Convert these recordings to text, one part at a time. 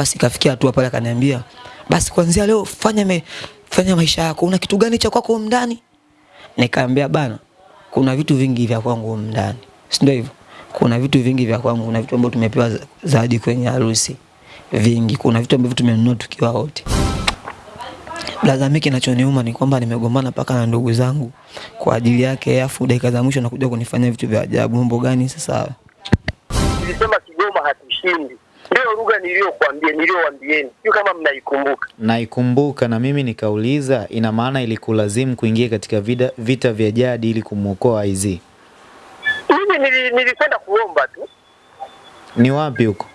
Basi kafikia hatua pale akaniambia, basi kuanzia leo fanya me, fanya maisha yako. Una kitu gani cha kwako ndani? Nikaambia bana, kuna vitu vingi vya kwangu ndani. Si ndio hivyo? Kuna vitu vingi vya kwangu, kuna vitu ambavyo tumepewa zaidi kwenye harusi. Vingi, kuna vitu ambavyo tumenunua tukiwa wote. Blaza, mimi kinachoniuma ni kwamba nimegombana paka na ndugu zangu kwa ajili yake, afu dakika za mwisho nakuja kunifanyia vitu vya ajabu. Mambo gani sasa? Nilisema Kigoma hatushindi, ndio lugha niliyokuambia, niliyowaambieni, sio kama mnaikumbuka. Naikumbuka na mimi nikauliza, ina maana ilikulazimu kuingia katika vida, vita vya jadi ili kumwokoa IZ? Mimi nili- nilikwenda kuomba tu. Ni wapi huko?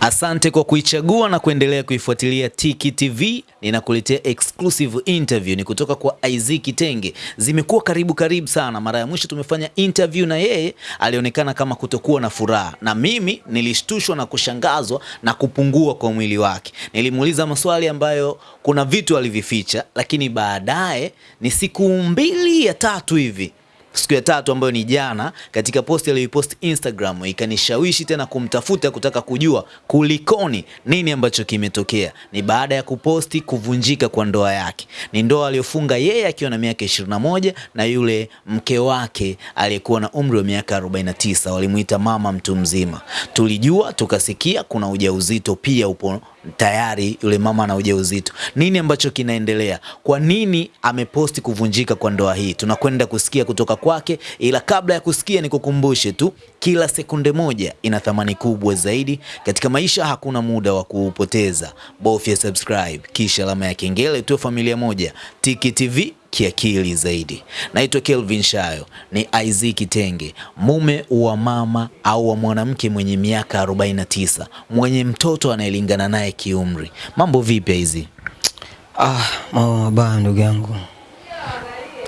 Asante kwa kuichagua na kuendelea kuifuatilia Tiki TV. Ninakuletea exclusive interview ni kutoka kwa Isaac Kitenge. Zimekuwa karibu karibu sana. Mara ya mwisho tumefanya interview na yeye, alionekana kama kutokuwa na furaha, na mimi nilishtushwa na kushangazwa na kupungua kwa mwili wake. Nilimuuliza maswali ambayo kuna vitu alivificha, lakini baadaye ni siku mbili ya tatu hivi siku ya tatu ambayo ni jana, katika posti aliyoipost Instagram ikanishawishi tena kumtafuta kutaka kujua kulikoni, nini ambacho kimetokea. Ni baada ya kuposti kuvunjika kwa ndoa yake. Ni ndoa aliyofunga yeye akiwa na miaka 21 na yule mke wake aliyekuwa na umri wa miaka 49, walimuita mama mtu mzima. Tulijua tukasikia kuna ujauzito pia upo tayari yule mama ana ujauzito. Nini ambacho kinaendelea? Kwa nini ameposti kuvunjika kwa ndoa hii? Tunakwenda kusikia kutoka kwake, ila kabla ya kusikia, nikukumbushe tu, kila sekunde moja ina thamani kubwa zaidi katika maisha. Hakuna muda wa kuupoteza, bofya subscribe kisha alama ya kengele, tuwe familia moja. Tiki TV kiakili zaidi. Naitwa Kelvin Shayo, ni IZ Kitenge, mume wa mama au wa mwanamke mwenye miaka 49, mwenye mtoto anayelingana naye kiumri. Mambo vipi IZ? Ah, mambo mabaya ndugu yangu.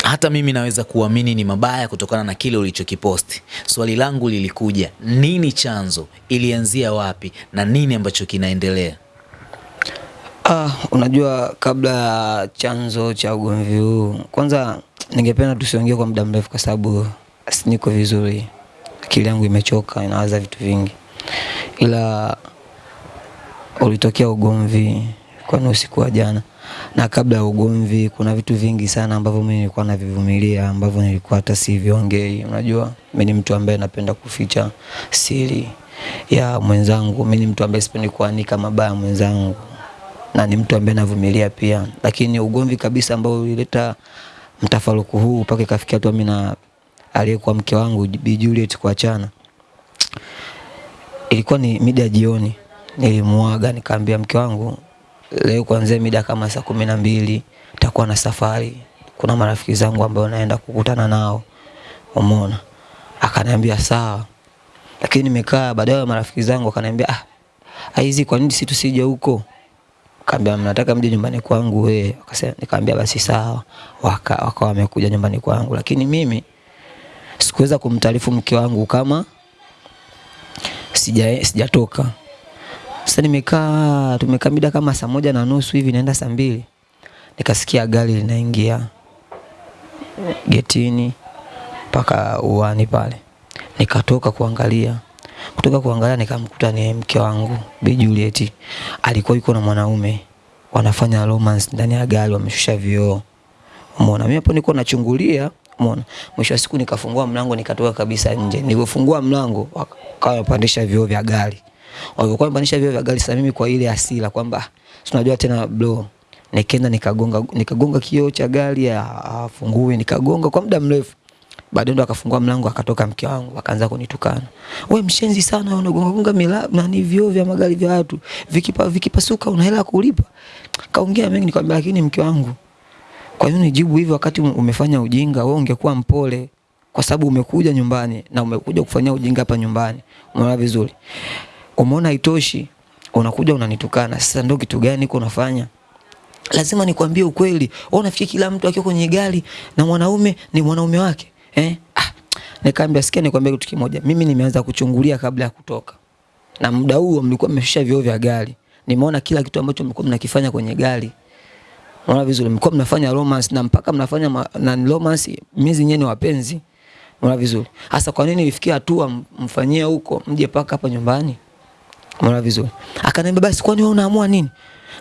Hata mimi naweza kuamini ni mabaya kutokana na kile ulichokiposti. Swali langu lilikuja, nini chanzo? Ilianzia wapi na nini ambacho kinaendelea? Ah, unajua kabla ya chanzo cha ugomvi huu, kwanza ningependa tusiongee kwa muda mrefu kwa sababu niko vizuri. Akili yangu imechoka, inawaza vitu vingi. Ila ulitokea ugomvi kwani usiku wa jana. Na kabla ya ugomvi kuna vitu vingi sana ambavyo mimi nilikuwa navivumilia ambavyo nilikuwa hata siviongei. Unajua, mimi ni mtu ambaye napenda kuficha siri ya mwenzangu. Mimi ni mtu ambaye sipendi kuanika mabaya mwenzangu na ni mtu ambaye navumilia pia, lakini ugomvi kabisa ambao ulileta mtafaruku huu mpaka ikafikia tu mimi na aliyekuwa mke wangu Bi Juliet kuachana, ilikuwa ni mida jioni. Nilimuaga nikaambia mke wangu, leo kuanzia mida kama saa kumi na mbili nitakuwa na safari, kuna marafiki zangu ambao naenda kukutana nao, umeona. Akaniambia sawa, lakini nimekaa baadaye, marafiki zangu akaniambia ah, Aizi, kwa nini si tusije huko? Kaambia mnataka mje nyumbani kwangu wewe. Akasema nikamwambia basi sawa. Waka wakawa wamekuja nyumbani kwangu, lakini mimi sikuweza kumtaarifu mke wangu kama sija sijatoka. Sasa nimekaa tumekaa mida kama saa moja na nusu hivi naenda saa mbili nikasikia gari linaingia getini mpaka uani pale. Nikatoka kuangalia kutoka kuangalia nikamkuta ni mke wangu Bi Juliet alikuwa yuko na mwanaume wanafanya romance ndani ya gari, wameshusha vioo. Umeona, mimi hapo niko nachungulia, umeona. Mwisho wa siku nikafungua mlango nikatoka kabisa nje. Nilipofungua mlango wakawa wapandisha vioo vya gari. Walikuwa wamepandisha vioo vya gari, sasa mimi kwa ile hasira kwamba si unajua tena bro, nikaenda nikagonga nikagonga kioo cha gari afungue, nikagonga kwa muda mrefu. Baadaye ndo akafungua mlango akatoka mke wangu akaanza kunitukana. Wewe mshenzi sana wewe unagonga gonga na ni vioo vya magari vya watu. Vikipa vikipasuka una hela kulipa. Kaongea mengi nikamwambia lakini mke wangu. Kwa nini nijibu hivyo wakati umefanya ujinga? Wewe ungekuwa mpole kwa sababu umekuja nyumbani na umekuja kufanya ujinga hapa nyumbani. Umeona vizuri? Umeona haitoshi unakuja unanitukana. Sasa ndio kitu gani uko unafanya? Lazima nikwambie ukweli. Wewe unafikiri kila mtu akiwa kwenye gari na mwanaume ni mwanaume wake? Eh? Ah, nikaambia sikia nikwambia kitu kimoja. Mimi nimeanza kuchungulia kabla ya kutoka. Na muda huo mlikuwa mmeshusha vioo vya gari. Nimeona kila kitu ambacho mlikuwa mnakifanya kwenye gari. Unaona vizuri, mlikuwa mnafanya romance na mpaka mnafanya na romance miezi nyenye wapenzi. Unaona vizuri. Hasa kwa nini ifikie hatua mfanyie huko mje paka hapa nyumbani? Unaona vizuri. Akaniambia basi kwani wewe unaamua nini?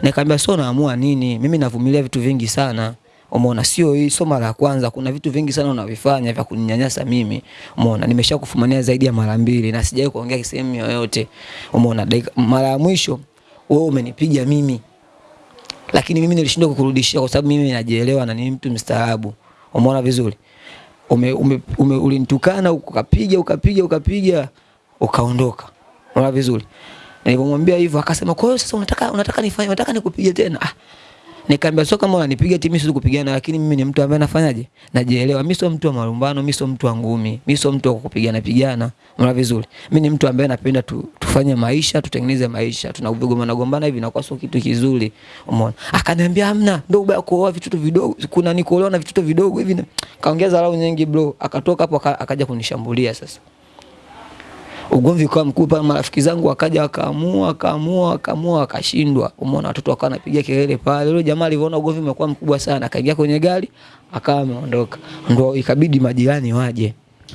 Nikamwambia sio naamua nini? Mimi navumilia vitu vingi sana. Umeona sio hii sio mara ya kwanza, kuna vitu vingi sana unavifanya vya kuninyanyasa mimi. Umeona nimeshakufumania zaidi ya mara mbili na sijawahi kuongea sehemu yoyote. Umeona mara ya mwisho wewe umenipiga mimi lakini mimi nilishindwa kukurudishia kwa sababu mimi najielewa na ni mtu mstaarabu. Umeona vizuri? Ume, ume, ume ulinitukana ukapiga ukapiga ukapiga ukaondoka. Umeona vizuri? Nilipomwambia hivyo akasema kwa hiyo sasa unataka unataka nifanye unataka nikupige tena. Ah. Nikamwambia sio kama unanipiga eti mimi kupigana lakini mimi ni mtu ambaye nafanyaje? Najielewa. Mimi sio mtu wa malumbano, mimi sio mtu wa ngumi, mimi sio mtu wa kupigana pigana. Unaona vizuri? Mimi ni mtu ambaye napenda tu, tufanye maisha, tutengeneze maisha. Tunagombana gombana hivi na kwa sio kitu kizuri. Umeona? Akaniambia hamna, ndio ubaya kuoa vitoto vidogo. Kuna ni kuolewa na vitoto vidogo hivi. Kaongeza dharau nyingi bro. Akatoka hapo akaja kunishambulia sasa ugomvi ukawa mkubwa, marafiki zangu wakaja wakaamua wakaamua wakaamua wakashindwa. Umeona watoto wakawa wanapiga kelele pale. Yule jamaa alivyoona ugomvi umekuwa mkubwa sana, akaingia kwenye gari akawa ameondoka, ndo ikabidi majirani waje.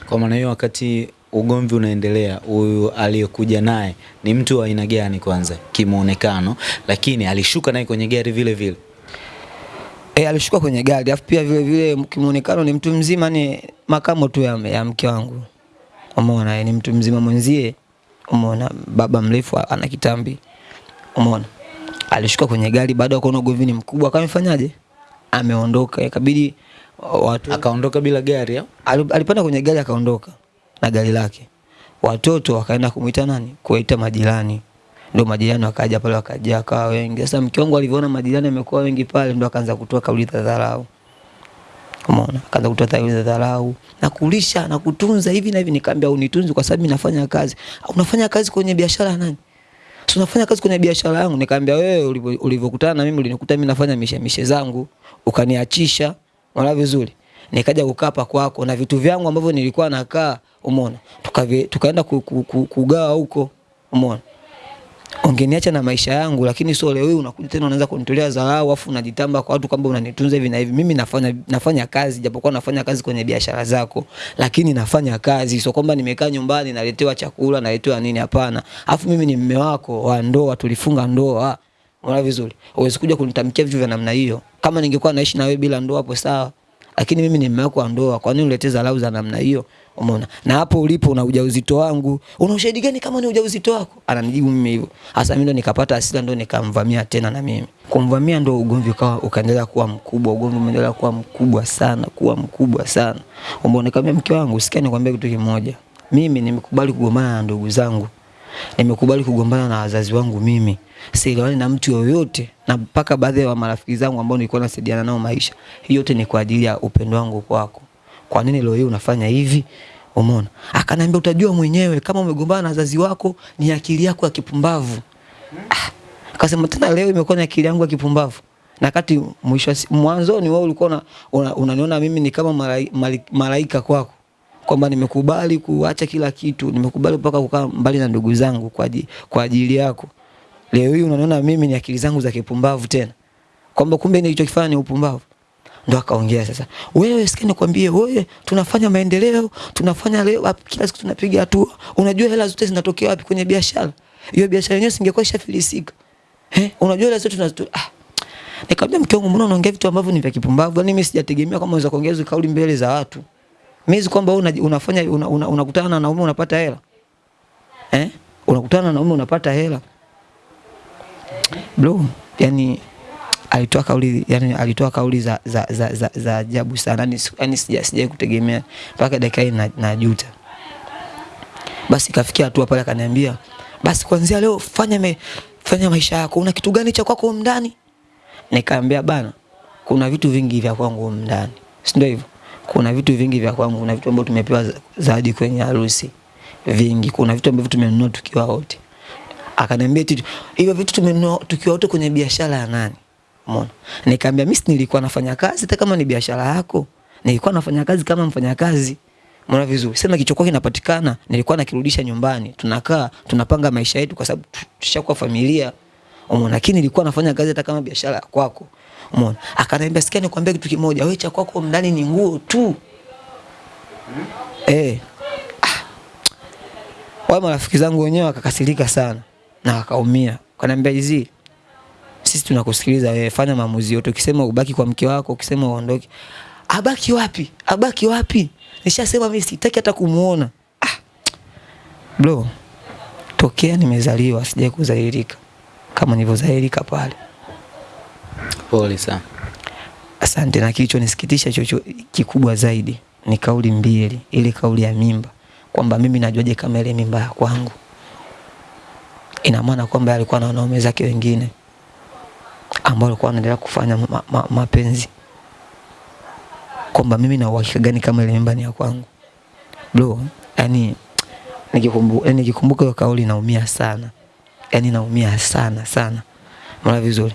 Kwa maana hiyo, wakati ugomvi unaendelea, huyu aliyekuja naye ni mtu wa aina gani kwanza kimuonekano, lakini alishuka naye kwenye gari vile vile? E, alishuka kwenye gari alafu pia vile vile kimuonekano ni mtu mzima, ni makamo tu ya, ya mke wangu. Umeona, yani mtu mzima mwenzie. Umeona, baba mrefu ana kitambi. Umeona, alishuka kwenye gari baada ya kuona ugomvi ni mkubwa, akamfanyaje? Ameondoka, ikabidi watu Akaondoka bila gari au? Alipanda kwenye gari akaondoka na gari lake. Watoto wakaenda kumuita nani? Kuwaita majirani. Ndio majirani wakaja pale wakaja akawa wengi. Sasa mke wangu alivyoona majirani amekuwa wengi pale ndio akaanza kutoa kauli za dharau. Umeona? kaza kutoa za dharau na kulisha na kutunza hivi na hivi nikamwambia unitunze kwa sababu mimi nafanya kazi. "Ah, Unafanya kazi kwenye biashara nani? Si unafanya kazi kwenye biashara yangu. Nikamwambia wewe ulivyokutana na mimi ulinikuta mimi nafanya mishe mishe zangu, ukaniachisha. Unaona vizuri? Nikaja kukaa kwako na vitu vyangu ambavyo nilikuwa nakaa, umeona? Tukaenda ku, kugawa huko, umeona? Ungeniacha na maisha yangu, lakini sio leo unakuja tena unaanza kunitolea dharau afu unajitamba kwa watu kwamba unanitunza hivi na hivi. Mimi nafanya nafanya kazi japokuwa nafanya kazi kwenye biashara zako, lakini nafanya kazi, sio kwamba nimekaa nyumbani naletewa chakula naletewa nini, hapana. Afu mimi ni mume wako wa ndoa, tulifunga ndoa. Unaona vizuri? Huwezi kuja kunitamkia vitu vya namna hiyo. Kama ningekuwa naishi na wewe bila ndoa hapo sawa. Lakini mimi ni mume wako wa ndoa, kwa nini uletee dharau za namna hiyo? Umeona? Na hapo ulipo una ujauzito wangu. Una ushahidi gani kama ni ujauzito wako? Ananijibu mimi hivyo. Hasa mimi ndo nikapata hasira ndo nikamvamia tena na mimi. Kumvamia ndo ugomvi ukawa ukaendelea kuwa mkubwa, ugomvi umeendelea kuwa mkubwa sana, kuwa mkubwa sana. Umeona kama mke wangu, sikia nikwambie kitu kimoja. Mimi nimekubali kugombana na ndugu zangu. Nimekubali kugombana na wazazi wangu mimi. Sielewani na mtu yoyote na mpaka baadhi ya marafiki zangu ambao nilikuwa nasaidiana nao maisha. Hiyo yote ni kwa ajili ya upendo wangu kwako. Kwa nini leo hii unafanya hivi? Umeona? Akaniambia utajua mwenyewe kama umegombana na wazazi wako ni akili yako ya kipumbavu. Ah, Akasema tena leo imekuwa ni akili yangu ya kipumbavu. Na kati mwisho mwanzo ni wewe ulikuwa una- una- unaniona mimi ni kama malai- mali- malaika kwako kwamba nimekubali kuacha kila kitu, nimekubali mpaka kukaa mbali na ndugu zangu kwa ajili, kwa ajili yako. Leo hii unaniona mimi ni akili zangu za kipumbavu tena, kwamba kumbe nilichokifanya ni upumbavu. Ndo akaongea sasa, wewe sikia nikwambie, wewe tunafanya maendeleo, tunafanya leo kila siku tunapiga hatua. Unajua hela zote zinatokea wapi? Kwenye biashara. Hiyo biashara yenyewe singekuwa ishafilisika. Eh, unajua hela zote tunazo ah. Nikamwambia mke wangu, mbona unaongea vitu ambavyo ni vya kipumbavu? Yaani mimi sijategemea kama unaweza kuongea hizo kauli mbele za watu. Mimi si kwamba wewe una, unafanya unakutana una, una una na wanaume unapata hela. Eh? Unakutana na wanaume unapata hela. Bro, yani alitoa kauli yani alitoa kauli za za za za, za ajabu sana. Yani, yani sija sija kutegemea mpaka dakika hii na, najuta. Basi kafikia hatua pale akaniambia, basi kuanzia leo fanya me, fanya maisha yako. Una kitu gani cha kwako ndani? Nikamwambia bana, kuna vitu vingi vya kwangu ndani. Si ndio hivyo? Kuna vitu vingi vya kwangu, kuna vitu ambavyo tumepewa za- zawadi kwenye harusi. Vingi, kuna vitu ambavyo tumenunua tukiwa wote. Akaniambia hivyo vitu tumenunua tukiwa wote kwenye biashara ya nani? Umeona? Nikamwambia mimi nilikuwa nafanya kazi hata kama ni biashara yako. Nilikuwa nafanya kazi kama mfanyakazi. Umeona vizuri? Sema kichokuwa kinapatikana, nilikuwa nakirudisha nyumbani. Tunakaa, tunapanga maisha yetu kwa sababu tushakuwa familia. Umeona? Lakini nilikuwa nafanya kazi hata kama biashara kwako. Umeona? Akaniambia sikia nikwambia kitu kimoja, wewe cha kwako ndani ni nguo tu. Hmm? Eh. Ah. Wale marafiki zangu wenyewe wakakasirika sana na wakaumia. Wakaniambia hizi sisi tunakusikiliza wewe, fanya maamuzi yote. Ukisema ubaki kwa mke wako, ukisema uondoke, abaki wapi? Abaki wapi? Nishasema mimi sitaki hata kumuona. Ah. Bro, tokea nimezaliwa sijai kudhalilika kama nilivyodhalilika pale. Pole sana. Asante. Na kilichonisikitisha chocho kikubwa zaidi ni kauli mbili, ile kauli ya mimba, kwamba mimi najuaje kama ile mimba ya kwangu. Ina maana kwamba alikuwa na wanaume zake wengine ambao walikuwa wanaendelea kufanya ma, ma, mapenzi, kwamba mimi na uhakika gani kama ile mimba ni ya kwangu bro. Yani nikikumbuka yani nikikumbuka hiyo kauli naumia sana, yani naumia sana sana, mara vizuri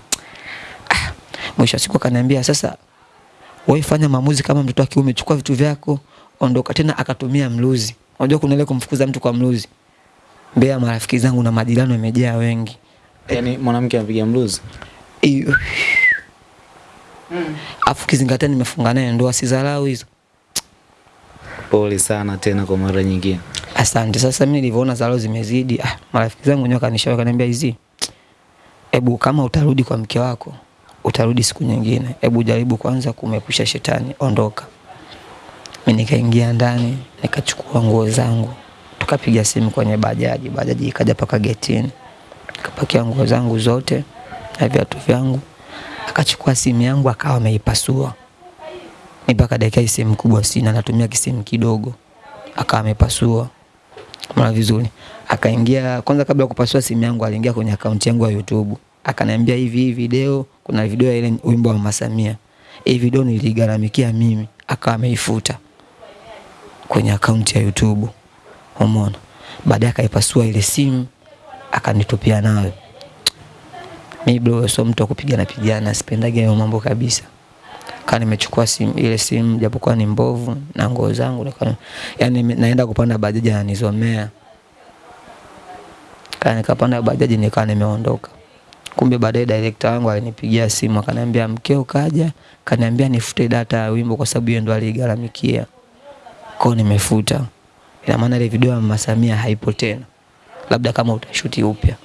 ah, mwisho siku akaniambia sasa wewe fanya maamuzi kama mtoto wa kiume, chukua vitu vyako, ondoka. Tena akatumia mluzi. Unajua kuna ile kumfukuza mtu kwa mluzi. Mbea marafiki zangu na majirani wamejaa wengi. yani mwanamke anapiga mluzi. Iyo. Afu kizingatia nimefunga naye ndoa, sidharau hizo. Pole sana tena kwa mara nyingine. Asante. Sasa mimi nilivyoona dharau zimezidi, ah, marafiki zangu wenyewe kanishauri kaniambia hizi. Hebu kama utarudi kwa mke wako, utarudi siku nyingine. Hebu jaribu kwanza kumepusha shetani, ondoka. Mimi nikaingia ndani, nikachukua nguo zangu, tukapiga simu kwenye bajaji, bajaji ikaja paka getini, nikapakia nguo zangu zote na viatu vyangu, akachukua simu yangu akawa ameipasua. Ni mpaka dakika hii simu kubwa sina, natumia kisimu kidogo, akawa amepasua mara vizuri. Akaingia kwanza, kabla ya kupasua simu yangu, aliingia kwenye akaunti yangu ya YouTube, akaniambia hivi, hii video, kuna video ya ile wimbo wa Mama Samia, hii video niligaramikia mimi, akawa ameifuta kwenye akaunti ya YouTube. Umeona? Baadaye akaipasua ile simu akanitupia nayo. Mimi bro, sio mtu wa kupigana pigana, sipendage hayo mambo kabisa. Kaa nimechukua simu ile simu japokuwa ni mbovu na nguo zangu nika, yani naenda kupanda bajaji ananizomea. Kaa nikapanda bajaji nikaa nimeondoka. Kumbe baadaye director wangu alinipigia simu akaniambia mkeo kaja, kaniambia nifute data ya wimbo kwa sababu yeye ndo aligaramikia kwao nimefuta. Ina maana ile video ya Mama Samia haipo tena, labda kama utashuti upya.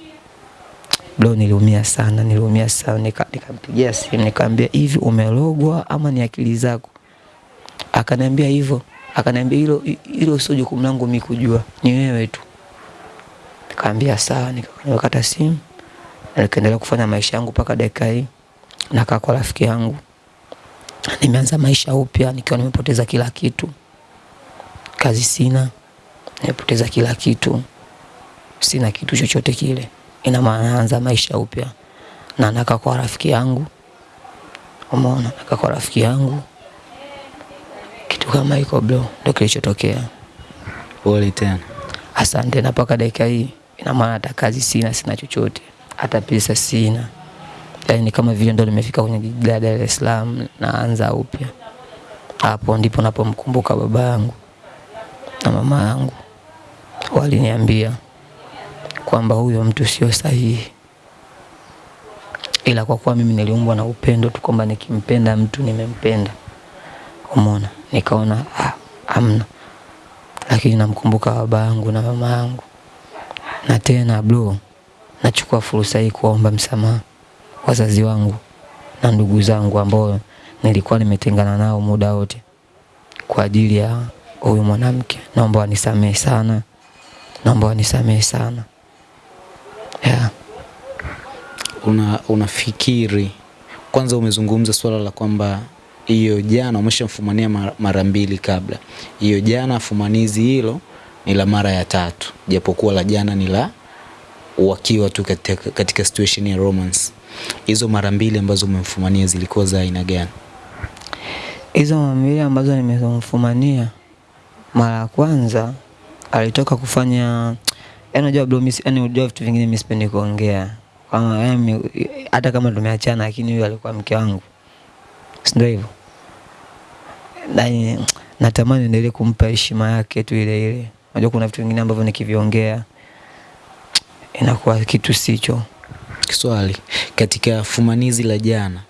Bro, niliumia sana, niliumia sana. Nika, nikampigia simu nikamwambia, hivi umelogwa ama ni akili zako? Akaniambia hivyo, akaniambia hilo hilo sio jukumu langu mimi kujua, ni wewe tu. Nikamwambia sawa, nikakata simu nikaendelea kufanya maisha yangu mpaka dakika hii. Nakaa kwa rafiki yangu, nimeanza maisha upya nikiwa nimepoteza kila kitu kazi sina, nimepoteza kila kitu, sina kitu chochote kile. Ina maana naanza maisha upya na nakaa kwa rafiki yangu, umeona, nakaa kwa rafiki yangu, kitu kama hiko bro, ndio kilichotokea. Pole tena. Asante. Na mpaka dakika hii ina maana hata kazi sina, sina chochote, hata pesa sina. yani ni kama vile ndo nimefika kwenye jiji la Dar es Salaam, naanza upya. Hapo ndipo napomkumbuka baba yangu na mama yangu waliniambia kwamba huyo mtu sio sahihi, ila kwa kuwa mimi niliumbwa na upendo tu, kwamba nikimpenda mtu nimempenda, umeona, nikaona ah, amna. Lakini namkumbuka baba yangu na mama yangu, na tena bro, nachukua fursa hii kuwaomba msamaha wazazi wangu na ndugu zangu ambao nilikuwa nimetengana nao muda wote. Kwa ajili ya huyu mwanamke. Naomba wanisamehe sana, naomba wanisamehe sana yeah. Una, unafikiri kwanza, umezungumza swala la kwamba hiyo jana umeshamfumania mara- mbili kabla. Hiyo jana afumanizi hilo ni la mara ya tatu, japokuwa la jana ni la wakiwa tu katika, katika situation ya romance. Hizo mara mbili ambazo umemfumania zilikuwa za aina gani? Hizo mara mbili ambazo nimezomfumania, mara ya kwanza alitoka kufanya yani, unajua bro, mimi yani, unajua vitu vingine mimi sipendi kuongea kama yani, hata kama tumeachana, lakini huyu alikuwa mke wangu, si ndio hivyo? Na natamani endelee kumpa heshima yake tu ile ile. Unajua kuna vitu vingine ambavyo nikiviongea inakuwa kitu sicho. Swali, katika fumanizi la jana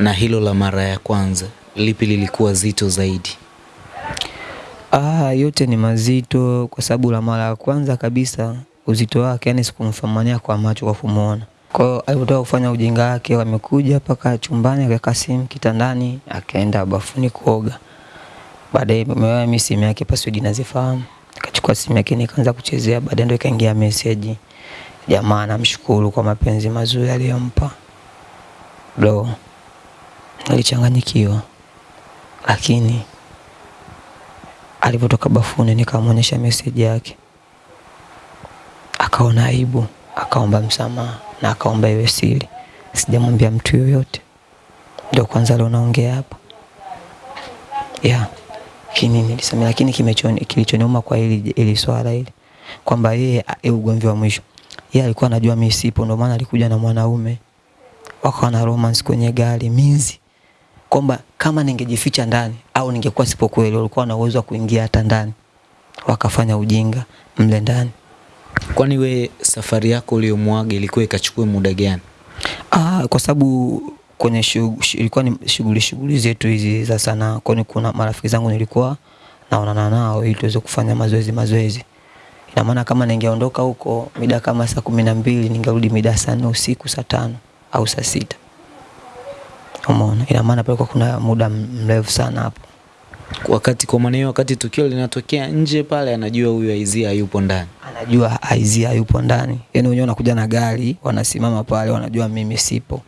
Na hilo la mara ya kwanza, lipi lilikuwa zito zaidi? Ah, yote ni mazito kwa sababu la mara ya kwanza kabisa uzito wake, yani sikumfamania kwa macho kwa kumuona. Kwa hiyo alipotoka kufanya ujinga wake, wamekuja mpaka chumbani, akaweka simu kitandani, akaenda bafuni kuoga. Baadaye mimi simu yake password nazifahamu, akachukua simu yake nikaanza kuchezea. Baadaye ndio ikaingia message, jamaa namshukuru kwa mapenzi mazuri aliyompa. Bro, nilichanganyikiwa, lakini alipotoka bafuni nikamwonyesha message yake, akaona aibu, akaomba msamaha na akaomba iwe siri, sijamwambia mtu yoyote. Ndio kwanza leo naongea hapa. Yeah. Kini nilisema, lakini kilichoniuma kwa ili hili swala hili kwamba yeye ugomvi wa mwisho. Yeye alikuwa anajua mimi sipo, ndio maana alikuja na mwanaume. Wakawa na romance kwenye gari minzi, kwamba kama ningejificha ndani au ningekuwa sipo kweli, walikuwa na uwezo wa kuingia hata ndani wakafanya ujinga mle ndani. Kwani we safari yako uliyomwaga ilikuwa ikachukua muda gani? Ah, kwa sababu kwenye ilikuwa ni shughuli shughuli zetu hizi za sanaa, kwani kuna marafiki zangu nilikuwa naonana nao ili tuweze kufanya mazoezi mazoezi. Ina maana kama ningeondoka huko mida kama saa kumi na mbili ningerudi mida saa nne usiku saa tano au saa sita. Umeona? Ina maana pale kuna muda mrefu sana hapo. Wakati kwa maana hiyo, wakati tukio linatokea nje pale, anajua huyu Aizia hayupo ndani. Anajua Aizia yupo ndani. Yaani wenyewe wanakuja na gari, wanasimama pale, wanajua mimi sipo.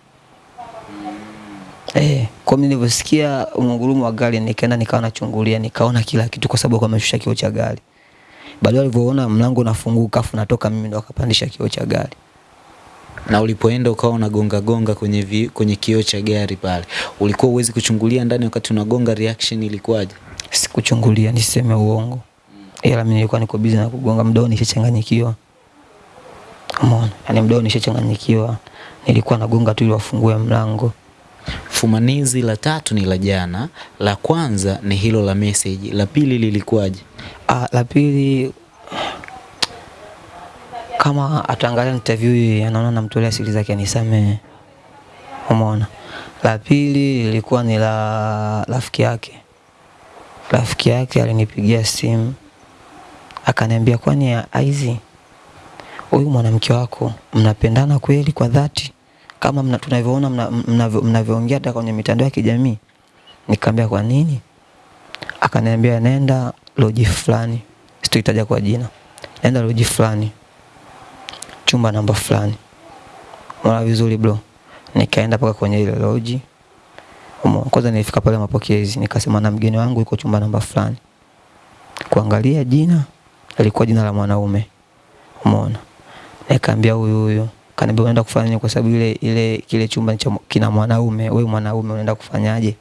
Eh, kwa mimi nilivyosikia mngurumo wa gari nikaenda nikawa nachungulia, nikaona kila kitu kwa sababu ameshusha kioo cha gari. Baadaye walivyoona mlango unafunguka afu natoka mimi ndo akapandisha kioo cha gari. Na ulipoenda ukawa unagonga gonga kwenye vi, kwenye kioo cha gari pale, ulikuwa uwezi kuchungulia ndani wakati unagonga, reaction ilikuwaje? Sikuchungulia niseme uongo. Ila mimi nilikuwa niko busy na kugonga mdao nishachanganyikiwa. Umeona? yani mdao nishachanganyikiwa. Nilikuwa nagonga tu ili wafungue mlango. Fumanizi la tatu ni la jana, la kwanza ni hilo la message, la pili lilikuwaje? Ah, la pili kama ataangalia interview hii anaona namtolea siri zake anisamehe. Umeona? La pili ilikuwa ni la rafiki yake. Rafiki yake alinipigia simu akaniambia, kwani Aizi, huyu mwanamke wako mnapendana kweli kwa dhati kama mna, tunavyoona mnavyoongea mna, mna hata kwenye mitandao ya kijamii? Nikamwambia kwa nini? Akaniambia nenda loji fulani, sitoitaja kwa jina, nenda loji fulani, chumba namba fulani. Unaona vizuri bro? Nikaenda paka kwenye ile loji. Kwanza nilifika pale mapokezi, nikasema na mgeni wangu yuko chumba namba fulani. Kuangalia jina, alikuwa jina la mwanaume. Umeona? Nikaambia huyu huyu kaniambia unaenda kufanya kwa sababu ile ile kile chumba kina mwanaume, wewe mwanaume unaenda kufanyaje?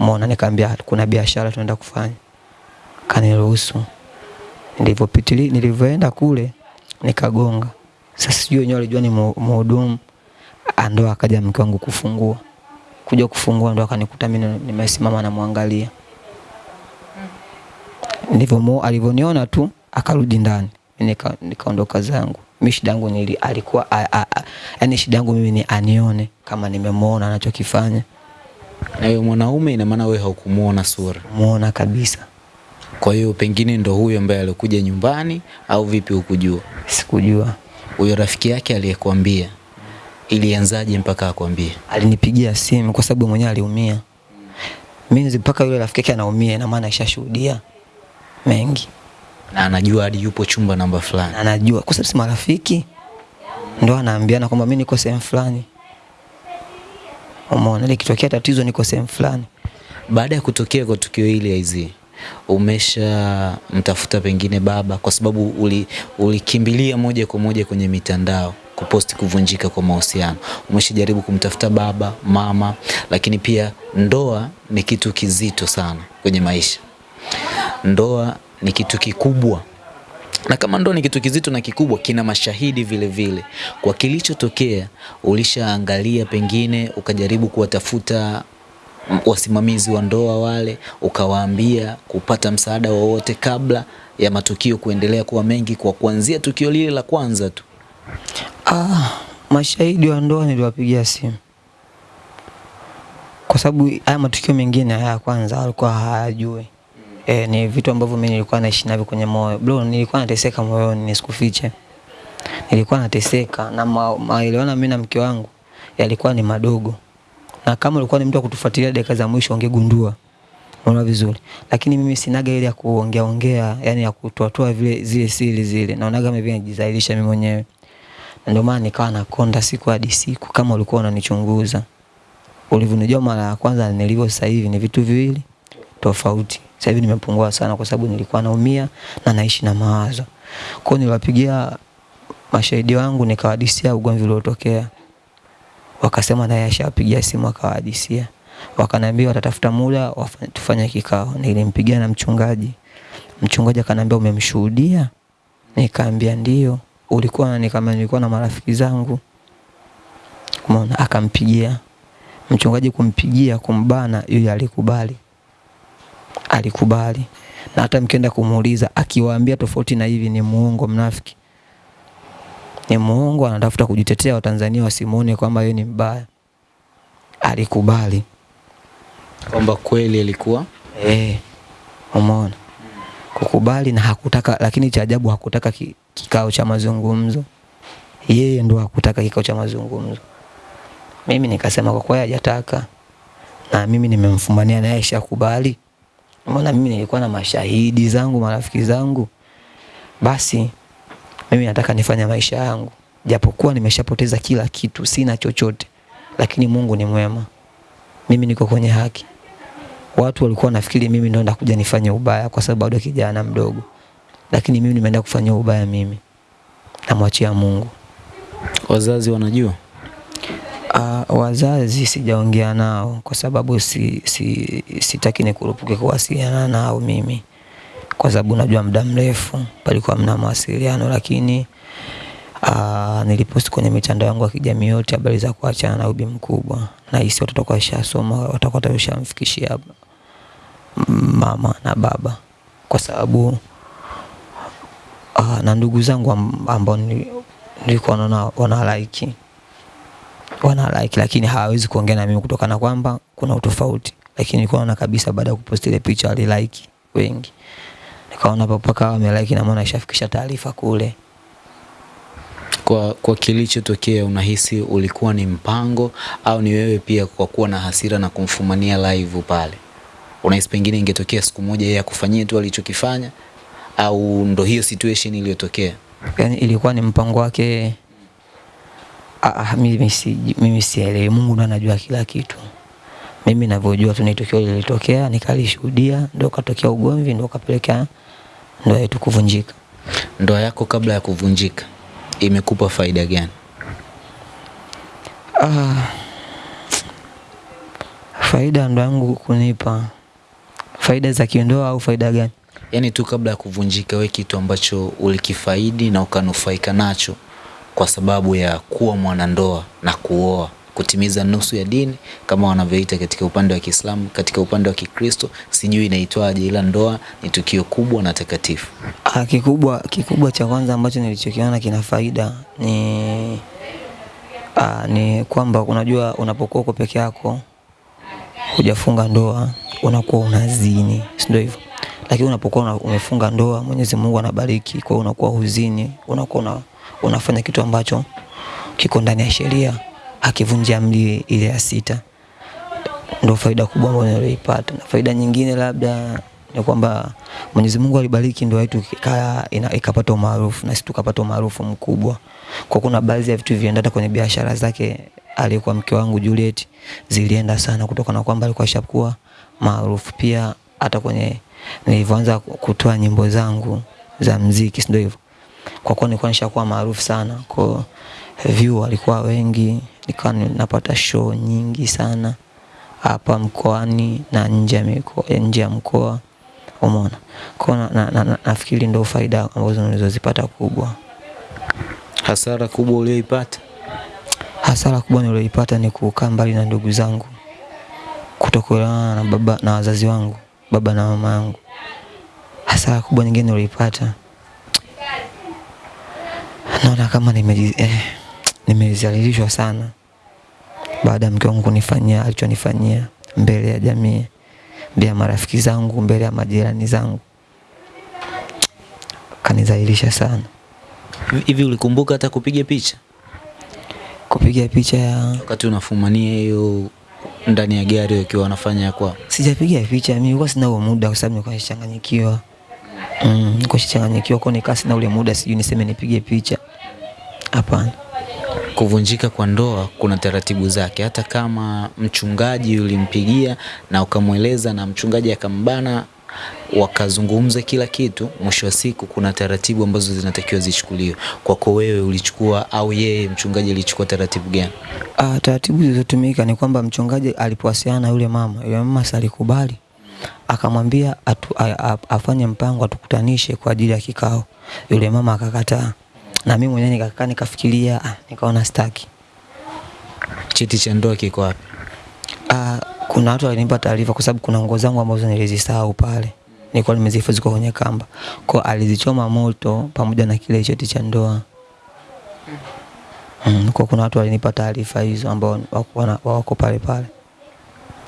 Umeona? Nikamwambia kuna biashara tunaenda kufanya. Kaniruhusu. Nilipopitili nilivyoenda kule nikagonga. Sasa sijui wenyewe walijua ni mhudumu, ndo akaja mke wangu kufungua. Kuja kufungua ndo akanikuta mimi nimesimama namwangalia. Ndivyo alivyoniona tu akarudi ndani. Nika nikaondoka zangu. Mimi shida yangu ni alikuwa yaani shida yangu mimi ni anione kama nimemuona anachokifanya. Na hiyo mwanaume ina maana wewe haukumuona sura? Muona kabisa. Kwa hiyo pengine ndo huyo ambaye alikuja nyumbani au vipi hukujua? Sikujua. Huyo rafiki yake aliyekwambia ilianzaje mpaka akwambie? Alinipigia simu kwa sababu mwenyewe aliumia. Mimi mpaka yule rafiki yake anaumia ina maana ishashuhudia mengi. Na anajua hadi yupo chumba namba fulani. Anajua kwa sababu si marafiki. Ndo anaambiana kwamba mimi niko sehemu fulani. Umeona, likitokea tatizo niko sehemu fulani. Baada ya kutokea kwa tukio hili Aizi, umesha mtafuta pengine baba, kwa sababu ulikimbilia uli moja kwa moja kwenye mitandao kuposti kuvunjika kwa mahusiano. Umeshajaribu kumtafuta baba, mama, lakini pia ndoa ni kitu kizito sana kwenye maisha. Ndoa ni kitu kikubwa na kama ndoa ni kitu kizito na kikubwa, kina mashahidi vile vile. Kwa kilichotokea, ulishaangalia pengine ukajaribu kuwatafuta wasimamizi wa ndoa wale, ukawaambia kupata msaada wowote kabla ya matukio kuendelea kuwa mengi, kwa kuanzia tukio lile la kwanza tu? Ah, mashahidi wa ndoa niliwapigia simu kwa sababu haya matukio mengine haya kwanza alikuwa hayajui. E, ni vitu ambavyo mimi nilikuwa naishi navyo kwenye moyo. Bro, nilikuwa nateseka moyoni nisikufiche. Nilikuwa nateseka na ma- maelewano mimi na mke wangu yalikuwa ni madogo. Na kama ulikuwa ni mtu wa kutufuatilia dakika za mwisho ungegundua. Unaona vizuri. Lakini mimi sinaga ile ya kuongea ongea, yani ya kutoatoa vile zile siri zile. Naonaga mimi najidhalilisha mimi mwenyewe. Na ndio maana nikawa nakonda siku hadi siku kama ulikuwa unanichunguza. Ulivyonijua mara ya kwanza nilivyo sasa hivi ni vitu viwili tofauti. Sasa hivi nimepungua sana kwa sababu nilikuwa naumia na naishi na mawazo. Kwa niliwapigia mashahidi wangu nikawadisia ugomvi uliotokea. Wakasema naye ashapigia simu akawahadisia. Wakaniambia watatafuta muda tufanye kikao. Nilimpigia na mchungaji. Mchungaji akaniambia umemshuhudia? Nikaambia ndio. Ulikuwa nikama nilikuwa na marafiki zangu. Umeona akampigia. Mchungaji kumpigia kumbana yule alikubali. Alikubali. Na hata mkienda kumuuliza akiwaambia tofauti na hivi ni muongo mnafiki. Ni muongo anatafuta kujitetea Watanzania wasimuone kwamba yeye ni mbaya. Alikubali. Kwamba kweli ilikuwa Eh, umeona kukubali na hakutaka, lakini cha ajabu hakutaka ki, kikao cha mazungumzo. Yeye ndo hakutaka kikao cha mazungumzo. Mimi nikasema kwa kweli hajataka, na mimi nimemfumania naye ashakubali. Umeona, mimi nilikuwa na mashahidi zangu, marafiki zangu, basi mimi nataka nifanye maisha yangu, japokuwa nimeshapoteza kila kitu, sina chochote, lakini Mungu ni mwema, mimi niko kwenye haki. Watu walikuwa nafikiri mimi ndo ndakuja nifanye ubaya kwa sababu bado kijana mdogo, lakini mimi nimeenda kufanya ubaya mimi, namwachia Mungu. wazazi wanajua. Uh, wazazi sijaongea nao kwa sababu si, si, sitaki nikurupuke kuwasiliana nao mimi, kwa sababu najua muda mrefu palikuwa mna mawasiliano, lakini uh, niliposti kwenye mitandao yangu ya kijamii yote habari za kuachana na ubi mkubwa, na hisi watoto kwa shasoma watakuwa tayoshamfikishia mama na baba, kwa sababu uh, na ndugu zangu ambao ni- nilikuwa naona wana like lakini hawawezi kuongea na mimi kutokana kwamba kuna utofauti, lakini nilikuwa naona kabisa baada ya kuposti ile picha wali like wengi, nikaona hapo mpaka wamelike na maana ishafikisha taarifa kule. Kwa, kwa kilichotokea unahisi ulikuwa ni mpango au ni wewe pia kwa kuwa na hasira na kumfumania live pale? Unahisi pengine ingetokea siku moja yeye akufanyie tu alichokifanya au ndo hiyo situation iliyotokea? yani ilikuwa ni mpango wake. Ah, mimi si mimi sielewi, Mungu ndo anajua kila kitu. Mimi ninavyojua tu ni tukio lilitokea, nikalishuhudia, ndio katokea ugomvi, ndio kapelekea ndoa yetu kuvunjika. Ndoa yako kabla ya kuvunjika imekupa faida gani? Ah, faida ndoa yangu kunipa faida za kindoa au faida gani? Yaani tu kabla ya kuvunjika, we kitu ambacho ulikifaidi na ukanufaika nacho kwa sababu ya kuwa mwanandoa na kuoa, kutimiza nusu ya dini kama wanavyoita katika upande wa Kiislamu, katika upande wa Kikristo sijui inaitwaje, ila ndoa ni tukio kubwa na takatifu. Ah, kikubwa kikubwa cha kwanza ambacho nilichokiona kina faida ni ah, ni kwamba unajua unapokuwa uko peke yako hujafunga ndoa unakuwa unazini, si ndio hivyo? Lakini unapokuwa una- umefunga ndoa Mwenyezi Mungu anabariki, kwa hiyo unakuwa huzini, unakuwa una, unafanya kitu ambacho kiko ndani ya sheria, akivunja amri ile ya sita. Ndio faida kubwa ambayo nilipata. Na faida nyingine labda ni kwamba Mwenyezi Mungu alibariki ndoa yetu ikaa ikapata umaarufu na sisi tukapata umaarufu mkubwa. Kwa kuna baadhi ya vitu vilienda kwenye biashara zake aliyekuwa mke wangu Juliet zilienda sana kutokana na kwamba alikuwa ashakuwa maarufu. Pia hata kwenye nilivyoanza kutoa nyimbo zangu za mziki, si ndio hivyo? Kwa kuwa nilikuwa nishakuwa maarufu sana, kwa view walikuwa wengi, nikawa napata show nyingi sana hapa mkoani na nje ya mikoa, nje ya mkoa umeona. Kwa na, na, na, na, nafikiri ndio faida ambazo nilizozipata kubwa. Hasara kubwa uliyoipata Hasara kubwa niliyoipata ni kukaa mbali na ndugu zangu, kutokuelewana na baba na wazazi wangu, baba na mama yangu. Hasara kubwa nyingine niliyoipata naona kama nimeji- eh, nimezalilishwa sana baada ya mke wangu kunifanyia alichonifanyia. mbele ya jamii, mbele ya marafiki zangu, mbele ya majirani zangu. kanizalilisha sana. Hivi ulikumbuka hata kupiga picha Kupiga picha ya wakati unafumania hiyo ndani ya gari wakiwa wanafanya kwa? sijapiga picha, mimi kwa sina huo muda kwa sababu nilikuwa nimechanganyikiwa. Mm, nilikuwa nimechanganyikiwa kwa nikaa sina ule muda, sijui niseme nipige picha. Hapana. Kuvunjika kwa ndoa kuna taratibu zake, hata kama mchungaji ulimpigia na ukamweleza na mchungaji akambana, wakazungumza kila kitu, mwisho wa siku kuna taratibu ambazo zinatakiwa zichukuliwe. Kwako wewe ulichukua au yeye mchungaji alichukua taratibu gani? Ah, taratibu zilizotumika ni kwamba mchungaji alipowasiliana na yule mama, yule mama salikubali alikubali, akamwambia afanye mpango atukutanishe kwa ajili ya kikao. Yule mama akakataa, na mimi mwenyewe nikakaa nikafikiria, ah, nikaona staki. Cheti cha ndoa kiko wapi? Ah, kuna watu walinipa taarifa kwa sababu kuna nguo zangu ambazo nilizisahau pale, nilikuwa nimezihifadhi kwa kwenye kamba, kwa alizichoma moto pamoja na kile cheti cha ndoa. Mm, kwa kuna watu walinipa taarifa hizo ambao wako, wako pale pale.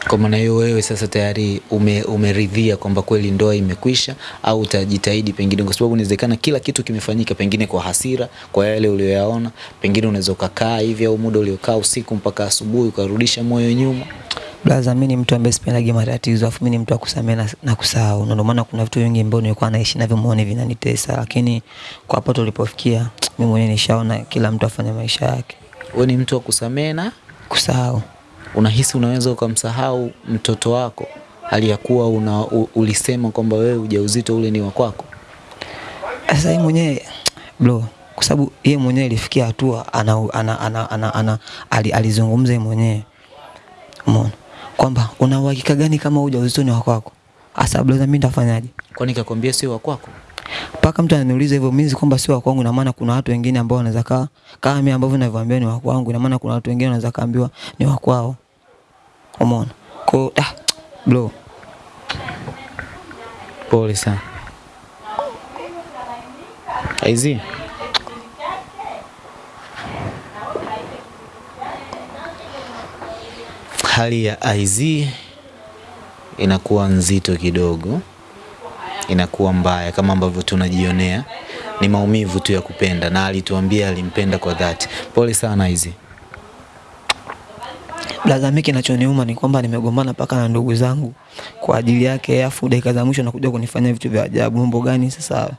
Kwa maana hiyo wewe sasa tayari ume, umeridhia kwamba kweli ndoa imekwisha, au utajitahidi pengine, kwa sababu inawezekana kila kitu kimefanyika pengine kwa hasira, kwa yale uliyoyaona, pengine unaweza ukakaa hivi au muda uliokaa usiku mpaka asubuhi ukarudisha moyo nyuma. Blaza, mimi ni mtu ambaye sipendagi matatizo, afu mimi ni mtu wa kusamehe na, na kusahau. Na Ndio maana kuna vitu vingi ambavyo nilikuwa naishi navyo moyoni vinanitesa, lakini kwa hapo tulipofikia, mimi mwenyewe nishaona kila mtu afanye maisha yake, Wewe ni mtu wa kusamehe na kusahau. Unahisi unaweza ukamsahau mtoto wako hali ya kuwa una, u, ulisema kwamba wewe ujauzito ule ni wa kwako. Sasa yeye mwenyewe bro, kwa sababu yeye mwenyewe ilifikia hatua ana, ana, ana, ana, ana, ali, alizungumza yeye mwenyewe umeona kwamba una uhakika gani kama ujauzito ni wa kwako? hasa bro mimi nitafanyaje? Kwani kakwambia sio wa kwako? mpaka mtu ananiuliza hivyo mimi kwamba sio wa kwangu, ina maana kuna watu wengine ambao wanaweza kaa kama mimi ambavyo ninavyoambia ni wa kwangu, ina maana kuna watu wengine wanaweza kaambiwa ni wa kwao. Umeona? ko ah, bro, Pole sana. Aizi. Hali ya IZ inakuwa nzito kidogo, inakuwa mbaya kama ambavyo tunajionea. Ni maumivu tu ya kupenda, na alituambia alimpenda kwa dhati. Pole sana IZ. Blaza, mimi kinachoniuma ni kwamba nimegombana mpaka na ndugu zangu kwa ajili yake, afu dakika za mwisho nakuja kunifanya vitu vya ajabu. Mambo gani sasa?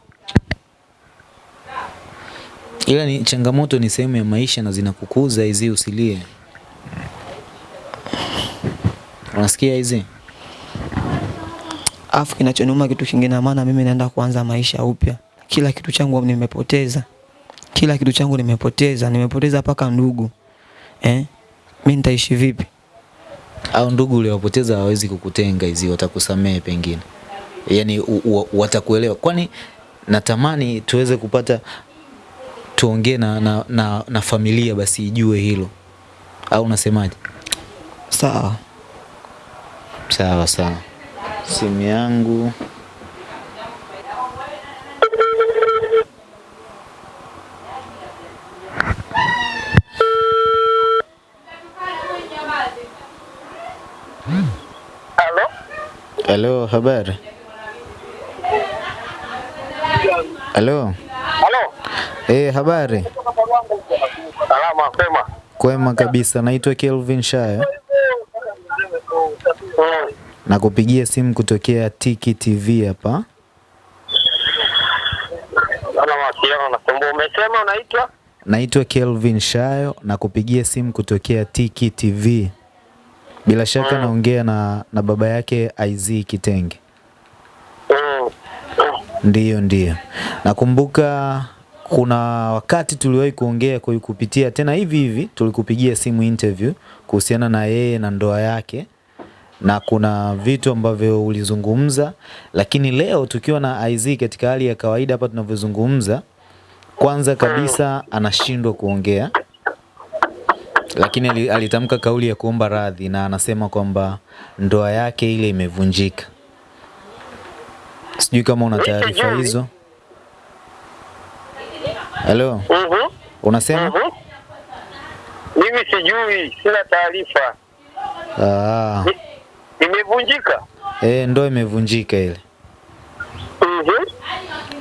Ila ni changamoto, ni sehemu ya maisha na zinakukuza hizi, usilie. Unasikia hizi? Afu kinachoniuma kitu kingine, maana mimi naenda kuanza maisha upya. Kila kitu changu nimepoteza, kila kitu changu nimepoteza, nimepoteza mpaka ndugu eh? Mimi nitaishi vipi? au ndugu uliowapoteza hawawezi kukutenga hizi, watakusamehe pengine, yaani u- watakuelewa. Kwani natamani tuweze kupata tuongee na, na, na, na familia basi ijue hilo, au unasemaje? Sawa. Sawa sawa, simu yangu Halo? Halo, habari? Halo, Halo? eh, habari? Salama, kwema. Kwema kabisa, naitwa Kelvin Shayo Mm. na kupigia simu kutokea Tiki TV hapa. Umesema unaitwa? Naitwa Kelvin Shayo na kupigia simu kutokea Tiki TV. Bila shaka naongea na, na baba yake IZ Kitenge. Mm. Ndiyo, ndiyo. Nakumbuka kuna wakati tuliwahi kuongea kwa kupitia tena hivi hivi, tulikupigia simu interview kuhusiana na yeye na ndoa yake, na kuna vitu ambavyo ulizungumza, lakini leo tukiwa na IZ katika hali ya kawaida hapa tunavyozungumza, kwanza kabisa anashindwa kuongea, lakini alitamka kauli ya kuomba radhi na anasema kwamba ndoa yake ile imevunjika. Sijui kama una taarifa hizo. Halo, Mhm. unasema? Mhm. Mimi sijui, sina taarifa. Ah, imevunjika. Eh, ndoa imevunjika ile. Mhm.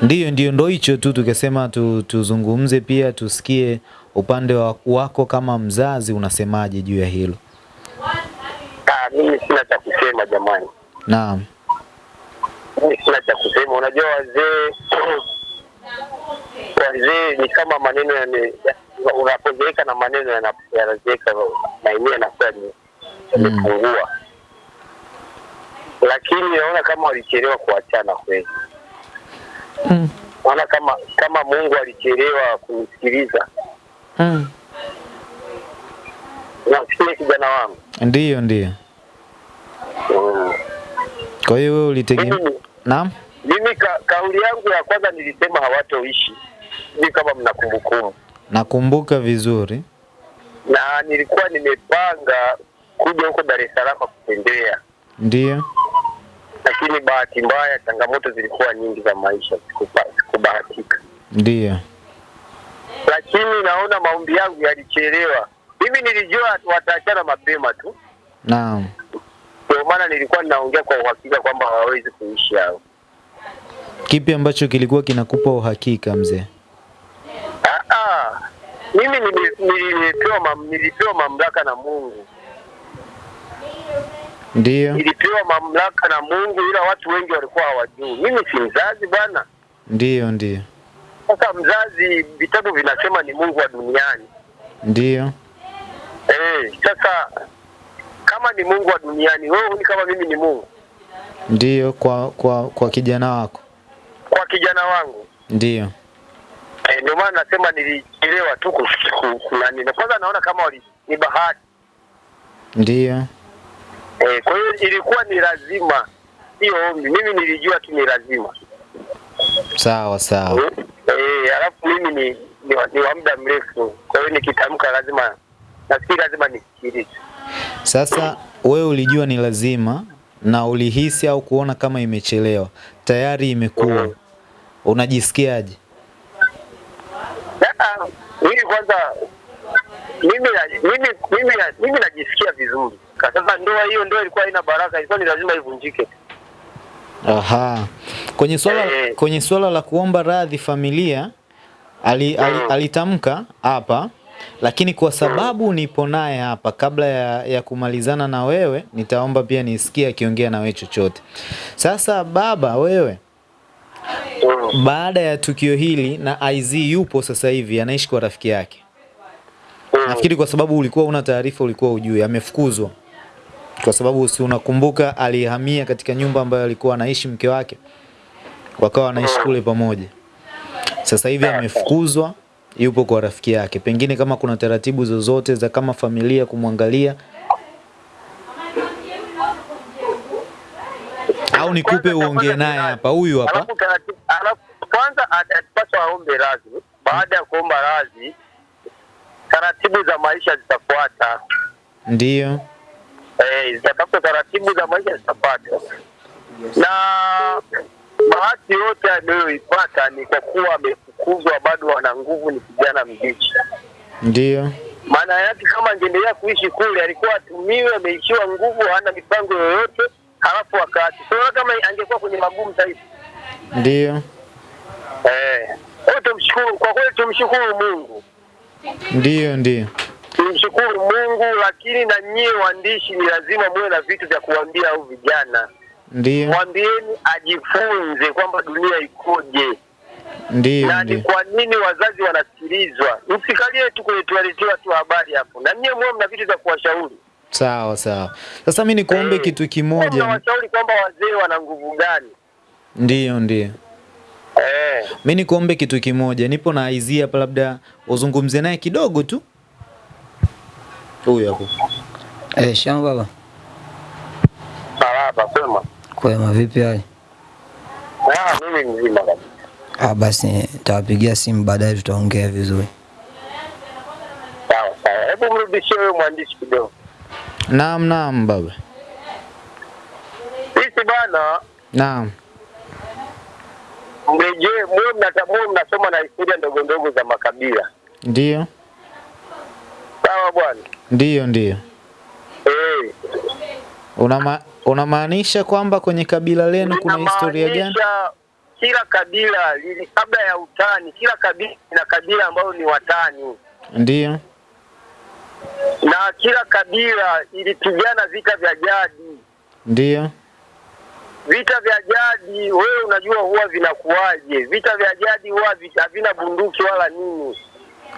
Ndiyo, ndiyo, ndo hicho tu tukasema tu, tuzungumze pia tusikie upande wa, wako kama mzazi unasemaje juu ya hilo. Ah, mimi sina cha kusema jamani, Naam, mimi sina cha kusema. Unajua wazee wazee ni kama maneno yame- unapozeeka na maneno yana- yanazeeka na yenyewe yanakuwa yamepungua, lakini naona kama walichelewa kuachana kweli. Mm. Naona kama kama Mungu alichelewa kunisikiliza. Unasikia kijana wangu? ndiyo, ndiyo. Mm. Kwa hiyo wewe ulitegemea. Naam, Mimi ka, kauli yangu ya kwanza nilisema hawatoishi, Ni kama mnakumbukumu. nakumbuka vizuri. na nilikuwa nimepanga kuja huko Dar es Salaam kutembea, Ndiyo, lakini bahati mbaya changamoto zilikuwa nyingi za maisha, sikubahatika. ndiyo. Lakini naona maombi yangu yalichelewa. Mimi nilijua wataachana mapema tu, Naam, ndio maana nilikuwa ninaongea kwa uhakika kwamba hawawezi kuishi hao. kipi ambacho kilikuwa kinakupa uhakika mzee? Ah, ah. Mimi nilipewa mam, nilipewa mamlaka na Mungu Ndiyo, nilipewa mamlaka na Mungu, ila watu wengi walikuwa hawajui. Mimi si mzazi bwana. ndio ndiyo, Sasa mzazi, vitabu vinasema ni Mungu wa duniani. ndiyo, Eh, sasa kama ni Mungu wa duniani, wewe huni kama mimi ni Mungu ndiyo. Kwa kwa kwa kijana wako, kwa kijana wangu. ndiyo, Eh, ndio maana nasema nilichelewa tu kusiku kunani. Na kwanza naona kama wali, ni bahati. ndiyo. Eh, kwa hiyo ilikuwa ni lazima, sio ombi. Mimi nilijua tu ni lazima. Sawa sawa, Eh, alafu mimi ni ni, wa- ni wa muda mrefu, kwa hiyo nikitamka lazima nafikiri lazima nisikilize. Sasa wewe ulijua ni lazima na ulihisi au kuona kama imechelewa, tayari imekuwa, Mhm. unajisikiaje? Ah, Mimi kwanza mimi na- mimi mimi na- mimi najisikia vizuri. Kwa sasa ndoa hiyo ndoa ilikuwa haina baraka, ilikuwa ni lazima ivunjike. Aha. Kwenye swala e, kwenye swala la kuomba radhi familia ali, ali, Mm. alitamka hapa lakini kwa sababu nipo naye hapa kabla ya, ya kumalizana na wewe nitaomba pia nisikie akiongea na wewe chochote. Sasa baba wewe Mm. baada ya tukio hili na IZ yupo sasa hivi anaishi kwa rafiki yake. Nafikiri kwa sababu ulikuwa una taarifa, ulikuwa ujui, amefukuzwa kwa sababu si unakumbuka, alihamia katika nyumba ambayo alikuwa anaishi mke wake, wakawa wanaishi kule pamoja. Sasa hivi amefukuzwa, yupo kwa rafiki yake. Pengine kama kuna taratibu zozote za kama familia kumwangalia, au nikupe uongee naye hapa, huyu hapa. Kwanza atapaswa aombe radhi. Baada ya kuomba radhi, taratibu za maisha zitafuata. Ndiyo, Eh, zitatafuta taratibu za maisha zitapata. Na bahati yote aliyoipata ni kwa kuwa amefukuzwa, bado ana nguvu, ni kijana mbichi. Ndio. Maana yake kama angeendelea kuishi kule, alikuwa atumiwe, ameishiwa nguvu, hana mipango yoyote, halafu wakati Sio kama angekuwa kwenye magumu zaidi. Ndio. Eh, tumshukuru, kwa kweli tumshukuru Mungu, Ndio, ndiyo, tumshukuru Mungu. Lakini na nyie waandishi, ni lazima muwe na vitu vya kuambia au vijana, ndiyo, mwambieni ajifunze kwamba dunia ikoje ndiyo, na ni kwa nini wazazi wanasikilizwa. Msikalie tu kwenye tualetewa tu habari hapo, na nyie mwe mna vitu vya kuwashauri. Sawa sawa. Sasa mi nikuombe Eh, kitu kimoja. nawashauri kwamba wazee wana nguvu gani? Ndiyo, ndiyo. Eh, Mi nikuombe kitu kimoja, nipo na Aizia hapa, labda uzungumze naye kidogo tu. Huyu hapo. Eh, shamu baba. salama kwema. Kwema vipi hali? Ah, mimi mzima kabisa. Ah, basi nitawapigia simu baadaye tutaongea vizuri. Sawa sawa, hebu mrudishie wewe mwandishi kidogo. Naam, naam baba. Sisi bwana. Naam. mrejee mwe mnatambua, mnasoma na historia ndogo ndogo za makabila. Ndio. Sawa bwana. Ndiyo, ndiyo. Hey. Unama, unamaanisha kwamba kwenye kabila lenu kuna historia gani? Kila kabila lili kabla ya utani, kila kabila na kabila ambayo ni watani, Ndiyo. na kila kabila ilipigana vita vya jadi. Ndiyo. Vita vya jadi, wewe unajua huwa vinakuwaje? Vita vya jadi huwa vi- havina bunduki wala nini.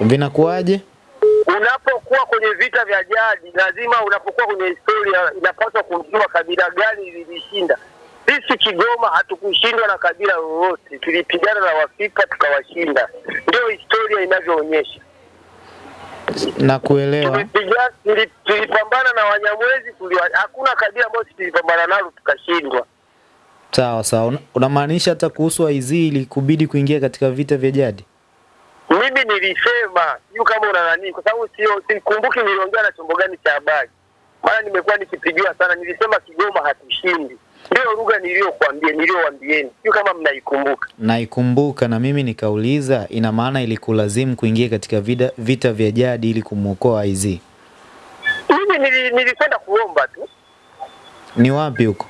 Vinakuwaje? Unapokuwa kwenye vita vya jadi, lazima unapokuwa kwenye historia, inapaswa kujua kabila gani lilishinda. Sisi Kigoma hatukushindwa na kabila lolote, tulipigana na Wafipa tukawashinda. Ndio historia inavyoonyesha. Na kuelewa. Tulipambana na Wanyamwezi, hakuna kabila ambayo tulipambana nalo tukashindwa. Sawa sawa. Unamaanisha hata kuhusu Waizili kubidi kuingia katika vita vya jadi? Mimi nilisema sijui kama una nani, kwa sababu sio sikumbuki niliongea na chombo gani cha habari, maana nimekuwa nikipigiwa sana. Nilisema Kigoma hatushindi, ndio lugha niliyokuambia niliyowaambieni, sijui kama mnaikumbuka. Naikumbuka na mimi nikauliza, ina maana ilikulazimu kuingia katika vida, vita vya jadi ili kumwokoa IZ? Mimi nili, nilikwenda kuomba tu Ni wapi huko?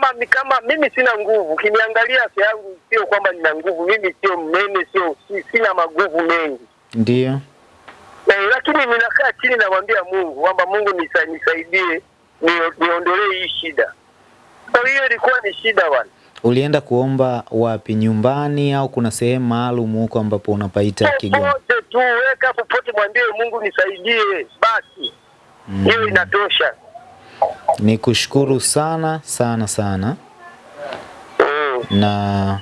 Kama ni kama mimi sina nguvu. Ukiniangalia afya yangu sio kwamba nina nguvu, mimi sio mnene, sio si, sina maguvu mengi ndio eh, lakini ninakaa chini namwambia Mungu kwamba Mungu nisa, nisaidie nio- niondolee hii shida. Kwa hiyo ilikuwa ni shida bwana. Ulienda kuomba wapi? Nyumbani au kuna sehemu maalum huko ambapo unapaita Kigoma? popote tu, weka popote, mwambie Mungu nisaidie, basi hiyo Mm. inatosha. Ni kushukuru sana sana sana, Mm. na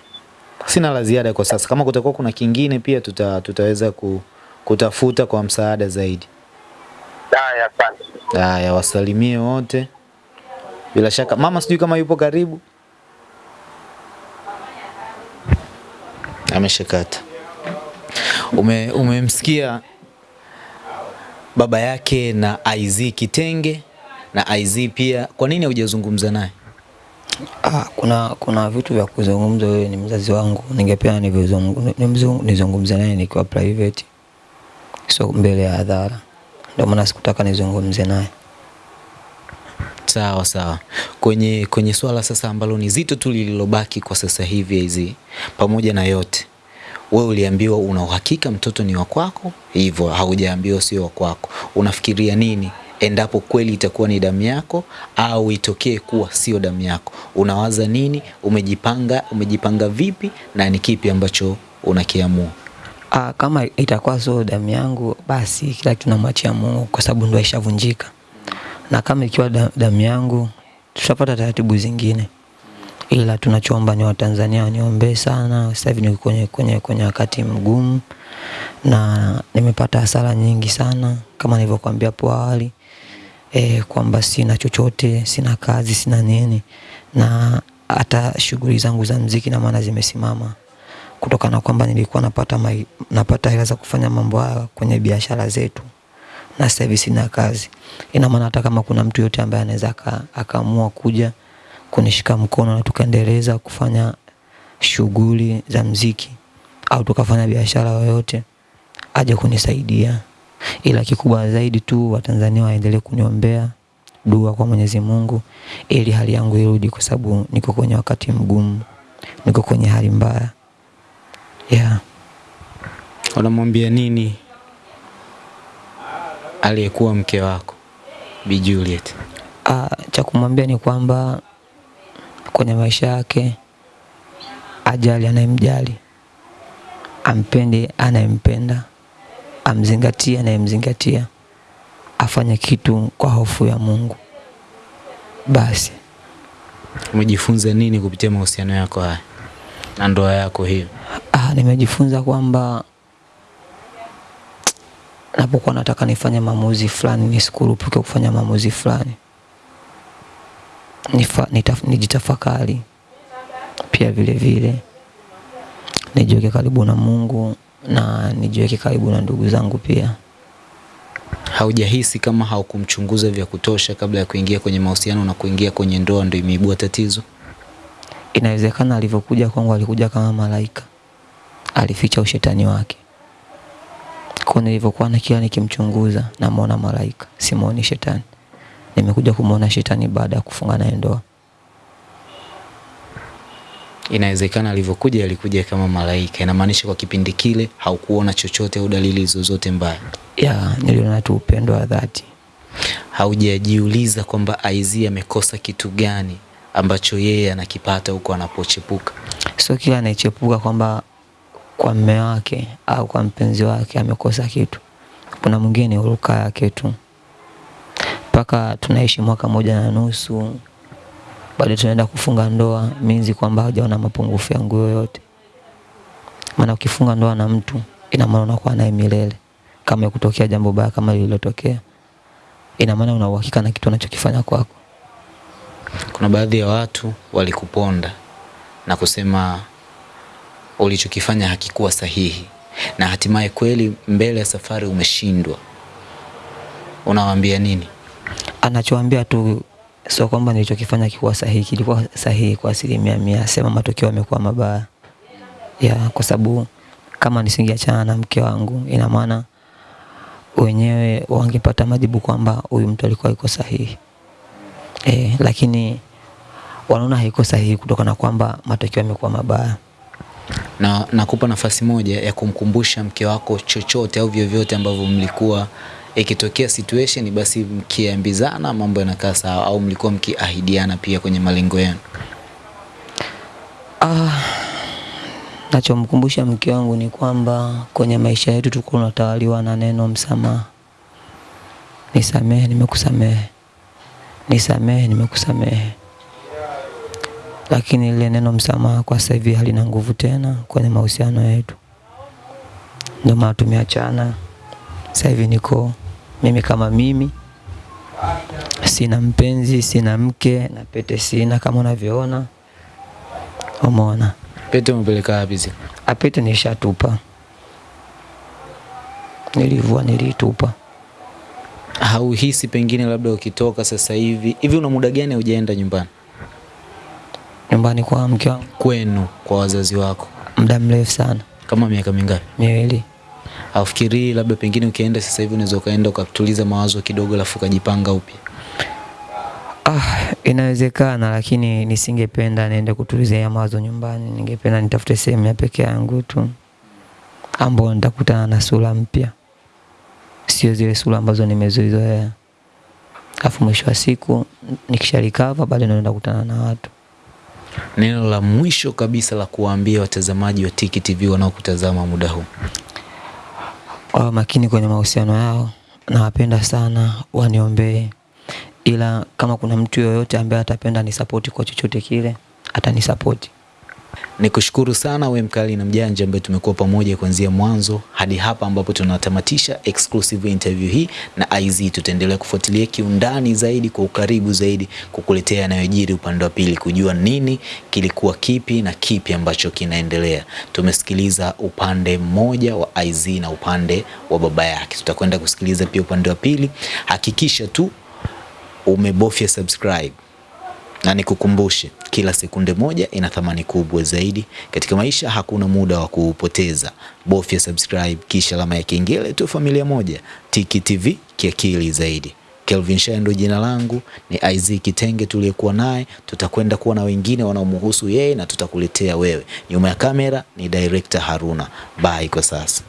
sina la ziada kwa sasa. Kama kutakuwa kuna kingine pia tuta, tutaweza ku, kutafuta kwa msaada zaidi. Haya, asante. Haya, wasalimie wote. Bila shaka mama, sijui kama yupo karibu. Ameshakata. Ume, umemsikia baba yake na Isaac Kitenge na IZ pia. Kwa nini hujazungumza naye? Ah, kuna kuna vitu vya kuzungumza. Wewe ni mzazi wangu, ningependa nizungumze naye nikiwa private, so mbele ya hadhara. Ndio maana sikutaka nizungumze naye. Sawa sawa. Kwenye kwenye swala sasa ambalo ni zito tu lililobaki kwa sasa hivi hizi, pamoja na yote, wewe uliambiwa una uhakika mtoto ni wa kwako, hivyo haujaambiwa sio wa kwako. Unafikiria nini endapo kweli itakuwa ni damu yako au itokee kuwa sio damu yako? Unawaza nini? Umejipanga umejipanga vipi na ni kipi ambacho unakiamua? Aa, kama itakuwa sio damu yangu, basi kila kitu namwachia Mungu kwa sababu ndio ishavunjika, na kama ikiwa damu yangu, tutapata taratibu zingine, ila tunachoomba ni Watanzania waniombee sana. Sasa hivi niko kwenye, kwenye, kwenye wakati mgumu na nimepata hasara nyingi sana kama nilivyokuambia hapo awali e, kwamba sina chochote, sina kazi, sina nini, na hata shughuli zangu za mziki na maana zimesimama kutokana kwamba nilikuwa napata mai, napata hela za kufanya mambo haya kwenye biashara zetu, na sasa hivi sina kazi. Ina maana hata kama kuna mtu yote ambaye anaweza akaamua kuja kunishika mkono na tukaendeleza kufanya shughuli za mziki au tukafanya biashara yoyote, aje kunisaidia, ila kikubwa zaidi tu Watanzania waendelee kuniombea dua kwa Mwenyezi Mungu ili hali yangu irudi, kwa sababu niko kwenye wakati mgumu, niko kwenye hali mbaya yeah. Unamwambia nini aliyekuwa mke wako Bi Juliet? Ah, cha kumwambia ni kwamba kwenye maisha yake ajali anayemjali, ampende anayempenda, amzingatie anayemzingatia, afanye kitu kwa hofu ya Mungu. Basi Umejifunza nini kupitia mahusiano yako haya na ndoa yako hiyo? ah, nimejifunza kwamba napokuwa nataka nifanye maamuzi fulani nisikurupuke kufanya maamuzi fulani, Nifa, nitaf, nijitafakari pia vile vile nijiweke karibu na Mungu na nijiweke karibu na ndugu zangu pia. Haujahisi kama haukumchunguza vya kutosha kabla ya kuingia kwenye mahusiano na kuingia kwenye ndoa ndio imeibua tatizo? Inawezekana alivyokuja kwangu alikuja kama malaika, alificha ushetani wake. Kwa nilivyokuwa na kila nikimchunguza, namwona malaika, simwoni shetani. nimekuja kumwona shetani baada ya kufunga naye ndoa. Inawezekana alivyokuja alikuja kama malaika, inamaanisha kwa kipindi kile haukuona chochote au dalili zozote mbaya. Ya, niliona tu upendo wa dhati. Haujajiuliza kwamba Aizi amekosa kitu gani ambacho yeye anakipata huko anapochepuka? Sio kila anayechepuka kwamba kwa mme wake au kwa mpenzi wake amekosa kitu. Kuna mwingine ni huruka yake tu, mpaka tunaishi mwaka moja na nusu, bado tunaenda kufunga ndoa, minzi kwamba hajaona mapungufu yangu yoyote. Maana ukifunga ndoa na mtu, ina maana unakuwa naye milele. Kama ikutokea jambo baya kama lililotokea, ina maana una uhakika na kitu unachokifanya kwako. Kuna baadhi ya watu walikuponda na kusema ulichokifanya hakikuwa sahihi, na hatimaye kweli mbele ya safari umeshindwa. Unawaambia nini? Anachoambia tu sio kwamba nilichokifanya kikuwa sahihi, kilikuwa sahihi kwa asilimia mia, sema matokeo yamekuwa mabaya. Ya kwa sababu kama nisingeachana na mke wangu, ina maana wenyewe wangepata majibu kwamba huyu mtu alikuwa yuko sahihi. E, lakini wanaona haiko sahihi kutokana na kwamba matokeo yamekuwa mabaya. Na nakupa nafasi moja ya kumkumbusha mke wako chochote au vyovyote ambavyo mlikuwa ikitokea situation basi mkiambizana mambo yanakaa sawa, au mlikuwa mkiahidiana pia kwenye malengo yenu. Ah, nachomkumbusha mke wangu ni kwamba kwenye maisha yetu tuko tunatawaliwa na neno msamaha. Nisamehe, nimekusamehe. Nisamehe, nimekusamehe. Lakini lile neno msamaha kwa sasa hivi halina nguvu tena kwenye mahusiano yetu, ndio maana tumeachana. Sasa hivi niko mimi kama mimi, sina mpenzi, sina mke na pete sina, kama unavyoona. Umeona, Pete umepeleka wapi zile? apete nishatupa, nilivua, nilitupa. Hauhisi pengine labda ukitoka sasa hivi hivi, una muda gani hujaenda nyumbani Nyumbani kwa mke wangu kwenu kwa wazazi wako? muda mrefu sana, Kama miaka mingapi? miwili. Haufikirii labda pengine ukienda sasa hivi unaweza ukaenda ukatuliza mawazo kidogo, alafu ukajipanga upya? Ah, inawezekana lakini nisingependa niende kutulizia mawazo nyumbani. Ningependa nitafute sehemu ya peke yangu tu ambao nitakutana na sura mpya, sio zile sura ambazo nimezizoea. Alafu mwisho wa siku nikisharikava, bado naenda kukutana na watu. Neno la mwisho kabisa la kuwaambia watazamaji wa Tiki TV wanaokutazama muda huu. Wawe makini kwenye mahusiano yao, nawapenda sana, waniombee. Ila kama kuna mtu yoyote ambaye atapenda nisapoti kwa chochote kile, atanisapoti. Nikushukuru sana we mkali na mjanja ambaye tumekuwa pamoja kuanzia mwanzo hadi hapa ambapo tunatamatisha exclusive interview hii na IZ. Tutaendelea kufuatilia kiundani zaidi kwa ukaribu zaidi, kukuletea yanayojiri upande wa pili, kujua nini kilikuwa kipi na kipi ambacho kinaendelea. Tumesikiliza upande mmoja wa IZ na upande wa baba yake, tutakwenda kusikiliza pia upande wa pili. Hakikisha tu umebofya subscribe na nikukumbushe, kila sekunde moja ina thamani kubwa zaidi katika maisha. Hakuna muda wa kuupoteza. Bofya subscribe kisha alama ya kengele tu, familia moja. Tiki TV kiakili zaidi. Kelvin Shendo ndo jina langu, ni Isaac Kitenge tuliyekuwa naye. Tutakwenda kuwa na wengine wanaomhusu yeye na tutakuletea wewe. Nyuma ya kamera ni director Haruna. Bye kwa sasa.